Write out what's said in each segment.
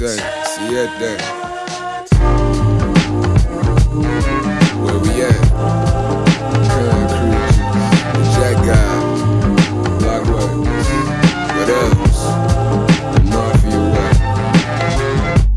say, siete. Where we at? The Blockway. What else? The Mafia.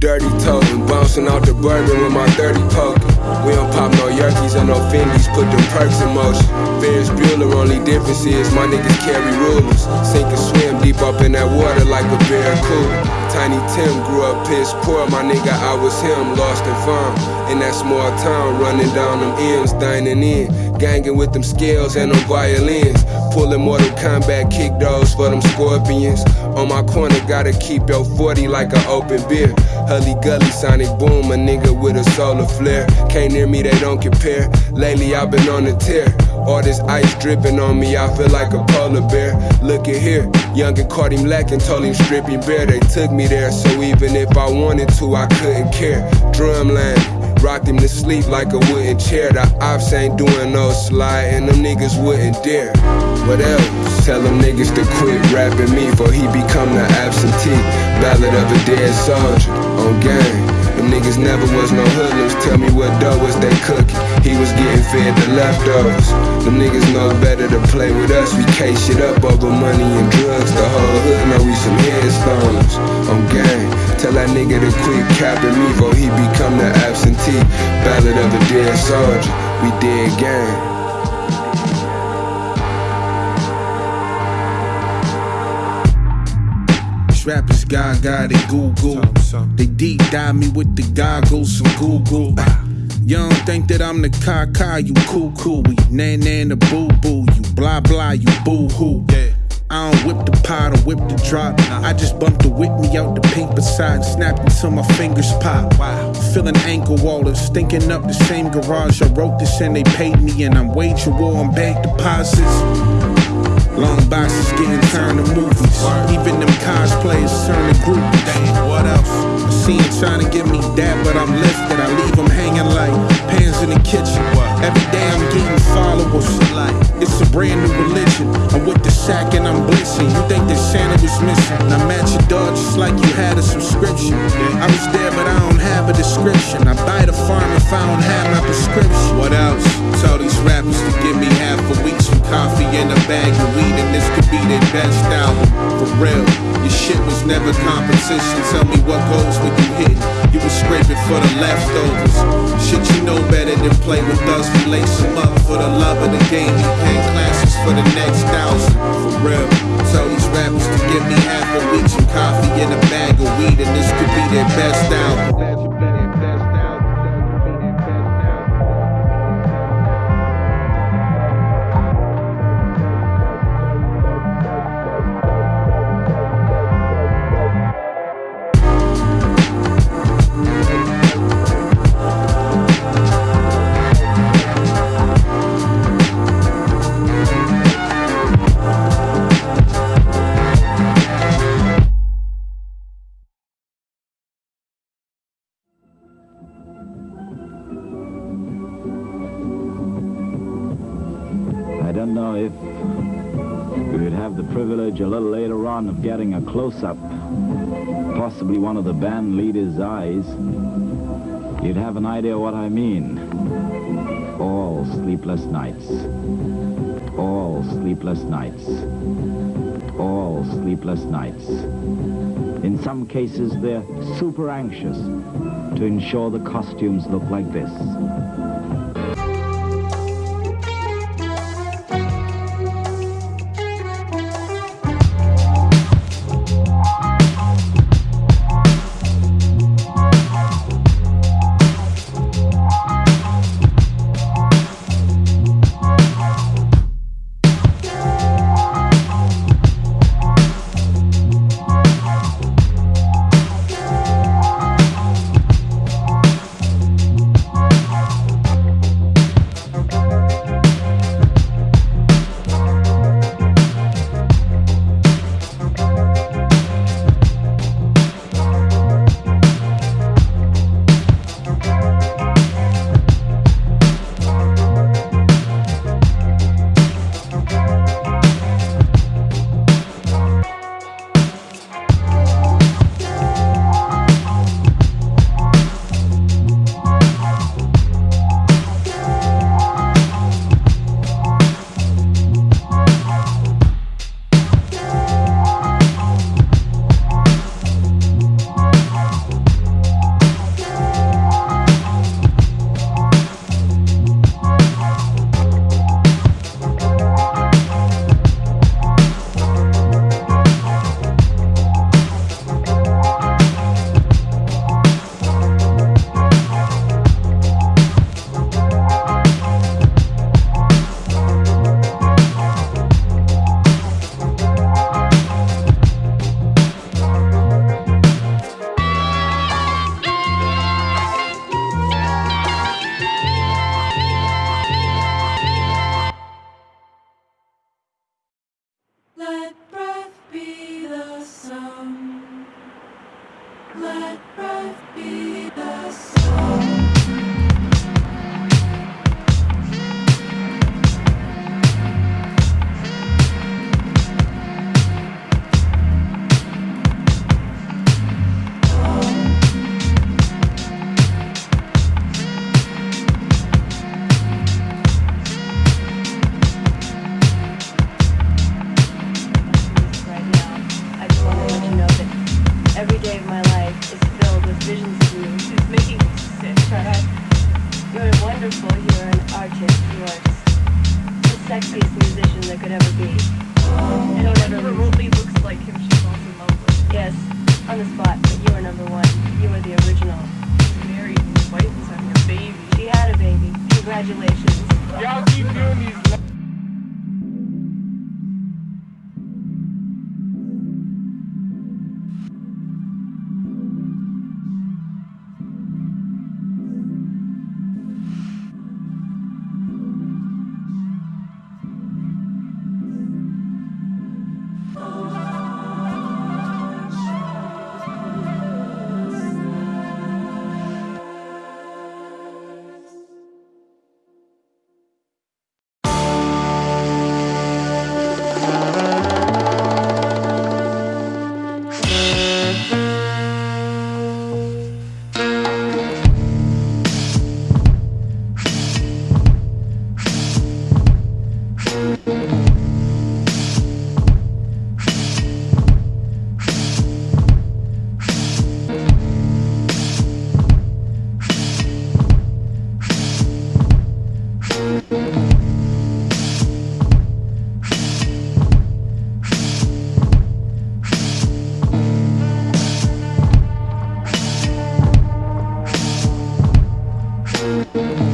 Dirty toting, bouncing out the bourbon with my 30 poking. We don't pop no Yerkes or no Fendi's, put them perks in motion. Ferris Bueller, only difference is my niggas carry rulers. Sink and swim deep up in that water like a barracuda. Tiny Tim grew up piss poor, my nigga, I was him, lost and found. In that small town, running down them M's, dining in. Ganging with them scales and them violins. Pulling Mortal Kombat kick those for them scorpions. On my corner, gotta keep your 40 like an open beer. Hully gully, sonic boom, a nigga with a solar flare. Can't near me, they don't compare. Lately, I've been on a tear. All this ice dripping on me, I feel like a polar bear. Look at here, young and caught him lacking, told him stripping bare. They took me there, so even if I wanted to, I couldn't care. Drumline. Rocked him to sleep like a wooden chair. The ops ain't doing no slide, and them niggas wouldn't dare. What else? Tell them niggas to quit rapping me, for he become the absentee. Ballad of a dead soldier on gang. Them niggas never was no hoodlums. Tell me what dough was they cooking. He was getting fed the leftovers. Them niggas know better to play with us. We case shit up over money and drugs. The whole hood know we some headstones. I'm gang. Tell that nigga to quit capping me, for he become the absentee. Ballad of a dead soldier. We dead gang. These rappers gaga, they Google. They deep dive me with the goggles and Google. You don't think that I'm the caca, you cool cool. We nan nan the boo boo, you blah blah, you boo hoo. I don't whip the pot or whip the drop. I just bump the whip me out the pink beside, and snapped until my fingers pop. Feeling ankle wallers, stinking up the same garage. I wrote this and they paid me, and I'm waging war on bank deposits. Long boxes getting turned to movies. Even them cosplayers turn to groupies. Dang, what else? I see him trying to get me that, but I'm lifted. I leave him hanging like pans in the kitchen. Every day I'm getting followers. It's a brand new religion. I'm with the sack and I'm blitzing. You think that Santa was missing? And I'm at your door just like you had a subscription. I was there, but I don't have a description. I buy the farm if I don't have my prescription. What else? Tell these rappers to give me half a week, some coffee and a bag of weed, and this could be their best album. For real, never competition. Tell me what goals when you hit. You was scraping for the leftovers. Shit, you know better than play with us. We lace them up for the love of the game. We paying classes for the next thousand. For real, tell these rappers to give me half a week, some coffee and a bag of weed, and this could be their best album. Close-up, possibly one of the band leader's eyes. You'd have an idea what I mean. All sleepless nights. All sleepless nights. All sleepless nights. In some cases, they're super anxious to ensure the costumes look like this. breath be the song 嗯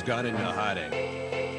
gone into hiding.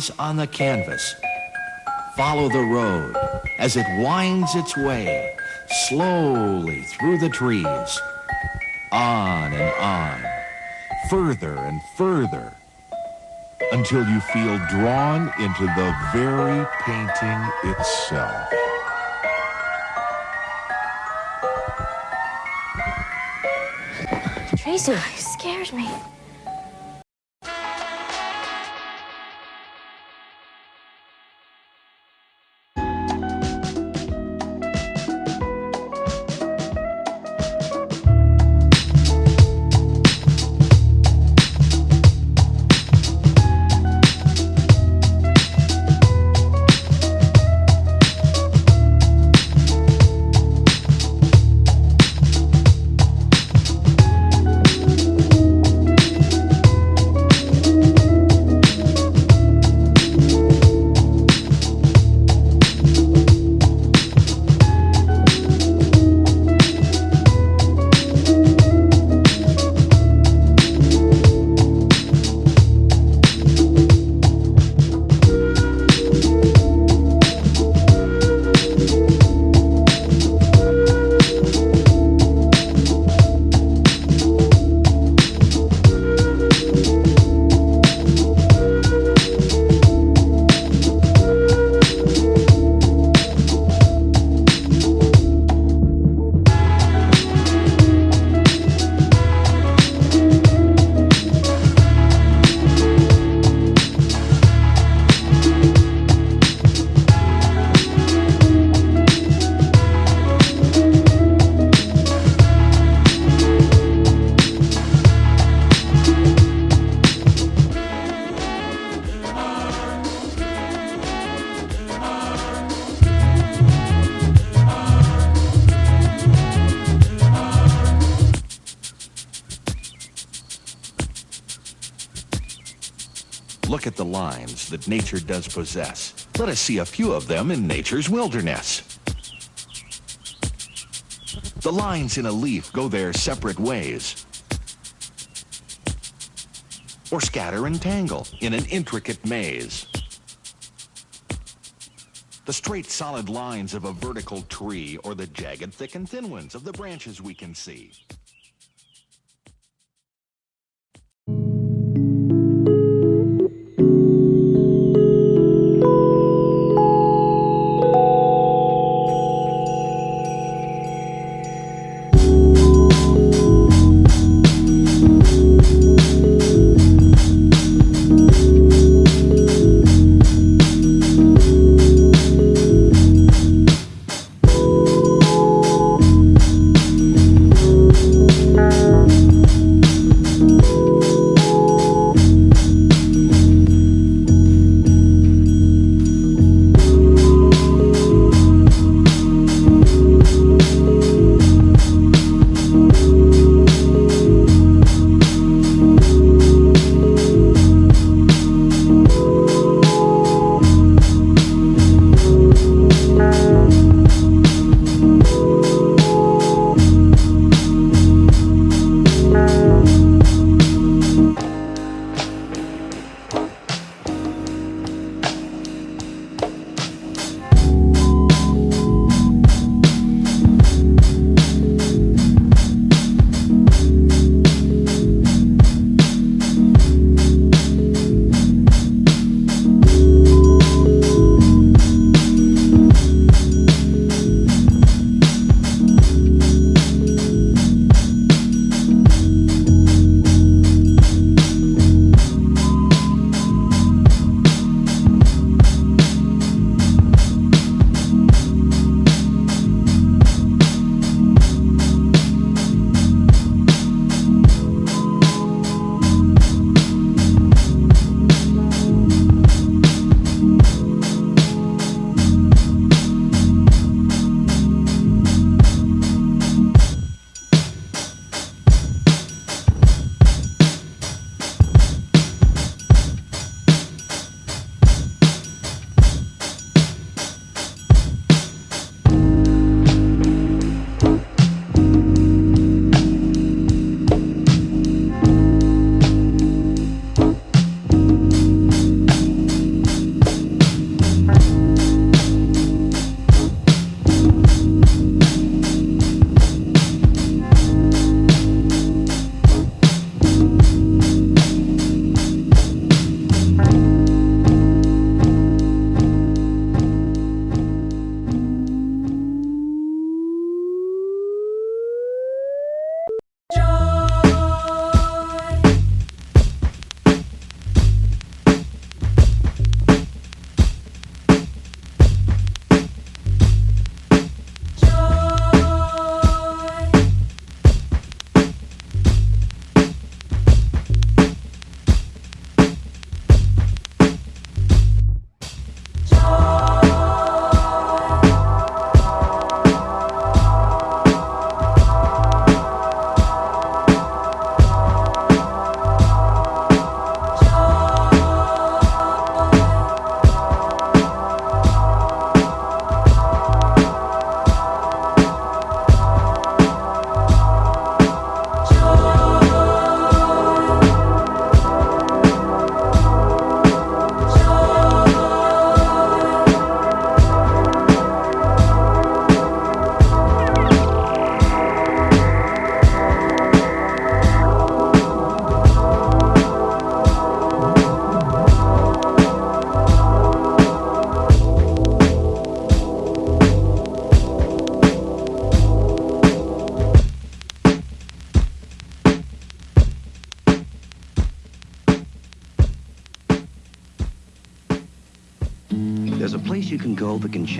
Eyes on the canvas. Follow the road as it winds its way slowly through the trees. On and on, further and further, until you feel drawn into the very painting itself. Tracy, you scared me. That nature does possess. Let us see a few of them in nature's wilderness. The lines in a leaf go their separate ways, or scatter and tangle in an intricate maze. the straight solid lines of a vertical tree, or the jagged thick and thin ones of the branches we can see.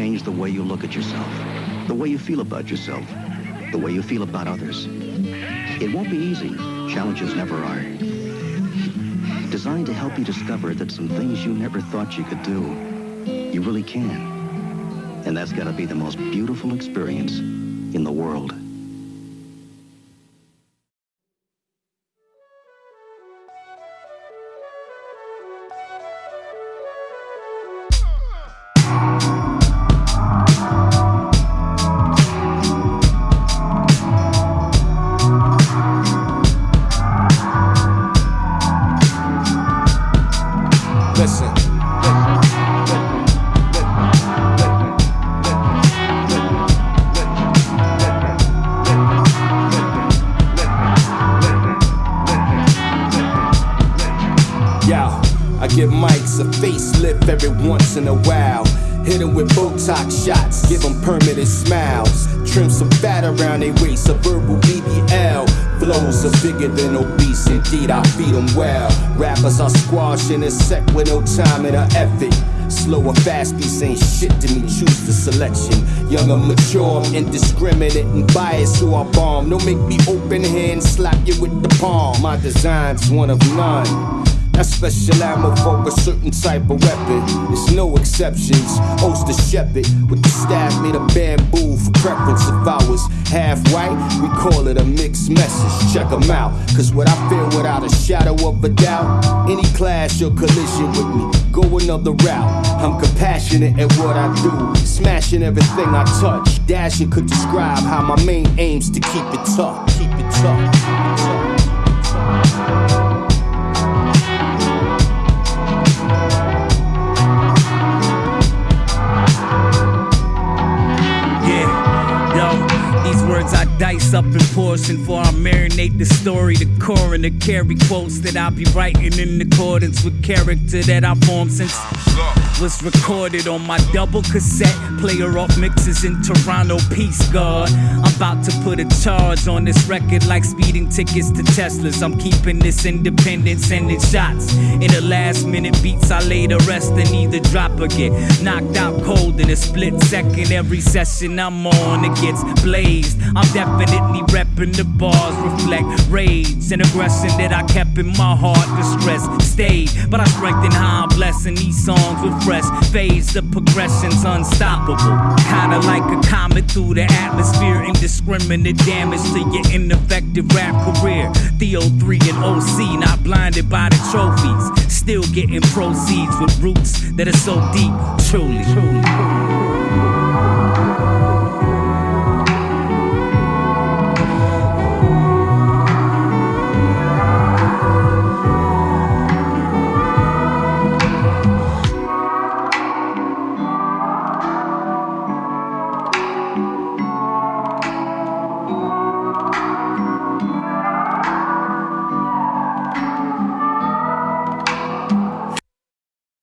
Change the way you look at yourself, the way you feel about yourself, the way you feel about others. It won't be easy. Challenges never are. Designed to help you discover that some things you never thought you could do, you really can. And that's got to be the most beautiful experience in the world. Once in a while. Hit 'em with Botox shots, give 'em permanent smiles. Trim some fat around their waist, a verbal BBL. Flows are bigger than obese, indeed I feed 'em well. Rappers are squashing a sec with no time and a effort. Slow or fast beats ain't shit to me, choose the selection. Young or mature, indiscriminate and biased, so I bomb. Don't make me open hand, slap you with the palm. My design's one of none. Special ammo for a certain type of weapon. There's no exceptions. Oster shepherd with the staff made of bamboo for preference. If I was half white, we call it a mixed message. Check 'em out. Cause what I feel without a shadow of a doubt, any clash or collision with me, go another route. I'm compassionate at what I do, smashing everything I touch. Dashing could describe how my main aim's to keep it tough. Keep it tough. Up in portion for I marinate the story, the core and the carry quotes that I'll be writing in accordance with character that I formed since ah, was recorded on my double cassette player off mixes in Toronto. Peace, God. I'm about to put a charge on this record like speeding tickets to Teslas. I'm keeping this independent, sending shots. In the last minute beats, I lay the rest and either drop or get knocked out cold in a split second. Every session I'm on, it gets blazed. I'm definitely repping the bars, reflect rage and aggression that I kept in my heart. Distress stayed, but I strengthen how I'm blessing these songs with fresh phase. The progression's unstoppable. Kinda like a comet through the atmosphere. Indiscriminate damage to your ineffective rap career. Theo 3 and OC, not blinded by the trophies. Still getting proceeds with roots that are so deep, truly. truly.